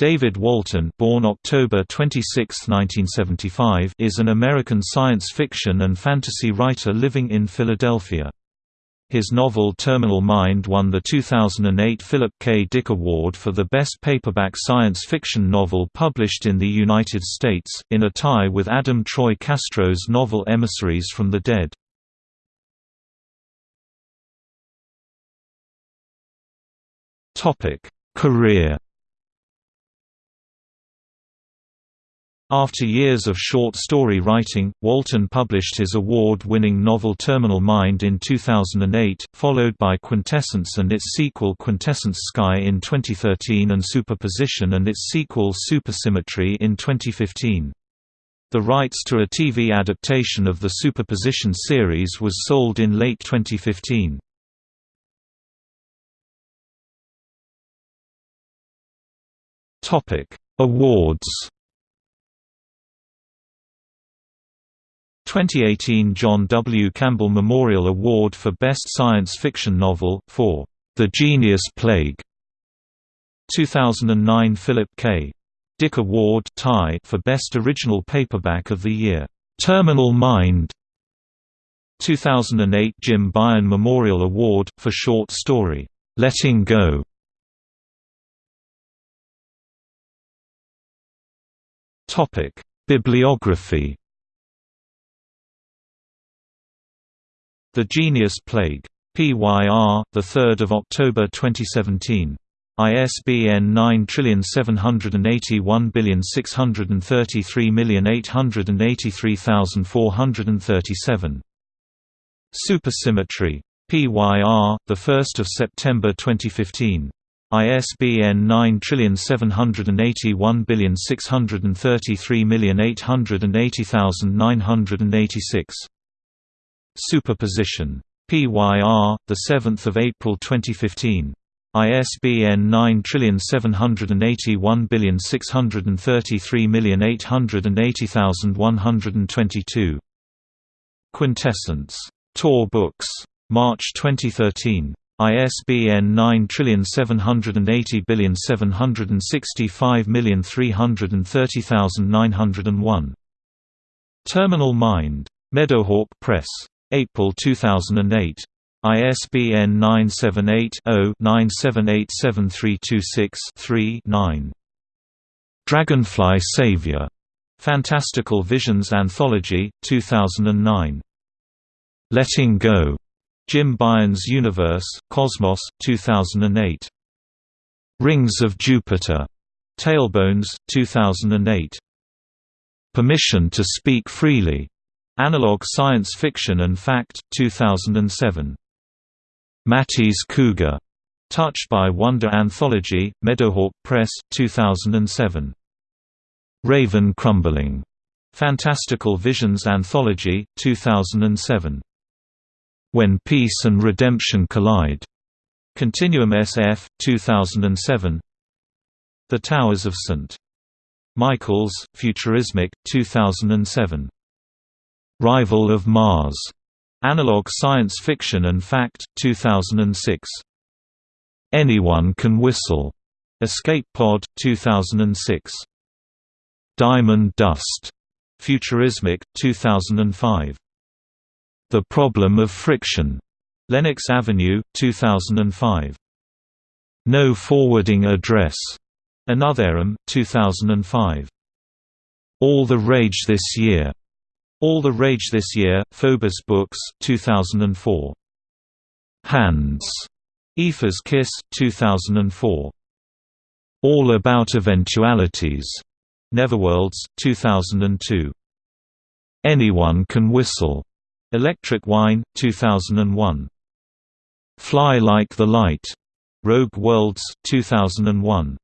David Walton born October 26, 1975, is an American science fiction and fantasy writer living in Philadelphia. His novel Terminal Mind won the 2008 Philip K. Dick Award for the best paperback science fiction novel published in the United States, in a tie with Adam Troy Castro's novel Emissaries from the Dead. Career After years of short story writing, Walton published his award-winning novel Terminal Mind in 2008, followed by Quintessence and its sequel Quintessence Sky in 2013 and Superposition and its sequel Supersymmetry in 2015. The rights to a TV adaptation of the Superposition series was sold in late 2015. Awards 2018 John W. Campbell Memorial Award for Best Science Fiction Novel, for The Genius Plague. 2009 Philip K. Dick Award tie for Best Original Paperback of the Year, Terminal Mind. 2008 Jim Baen Memorial Award, for short story, Letting Go. Bibliography The Genius Plague. PYR, 3 October 2017. ISBN 9781633883437. Supersymmetry. PYR, 1 September 2015. ISBN 9781633880986. Superposition. PYR, 7 April 2015. ISBN 9781633880122. Quintessence. Tor Books. March 2013. ISBN 9780765330901. Terminal Mind. Meadowhawk Press. April 2008. ISBN 978-0-9787326-3-9. Dragonfly Savior. Fantastical Visions Anthology, 2009. Letting Go. Jim Baen's Universe, Cosmos, 2008. Rings of Jupiter. Tailbones, 2008. Permission to Speak Freely. Analog Science Fiction and Fact, 2007. Matty's Cougar. Touched by Wonder Anthology, Meadowhawk Press, 2007. Raven Crumbling. Fantastical Visions Anthology, 2007. When Peace and Redemption Collide. Continuum SF, 2007. The Towers of St. Michael's, Futurismic, 2007. Rival of Mars. Analog Science Fiction and Fact, 2006. Anyone Can Whistle. Escape Pod, 2006. Diamond Dust. Futurismic, 2005. The Problem of Friction. Lenox Avenue, 2005. No Forwarding Address. Another 2005. All the Rage This Year. All the Rage This Year, Phobos Books 2004. Hands. Aoife's Kiss 2004. All About Eventualities. Neverworlds 2002. Anyone Can Whistle. Electric Wine 2001. Fly Like the Light. Rogue Worlds 2001.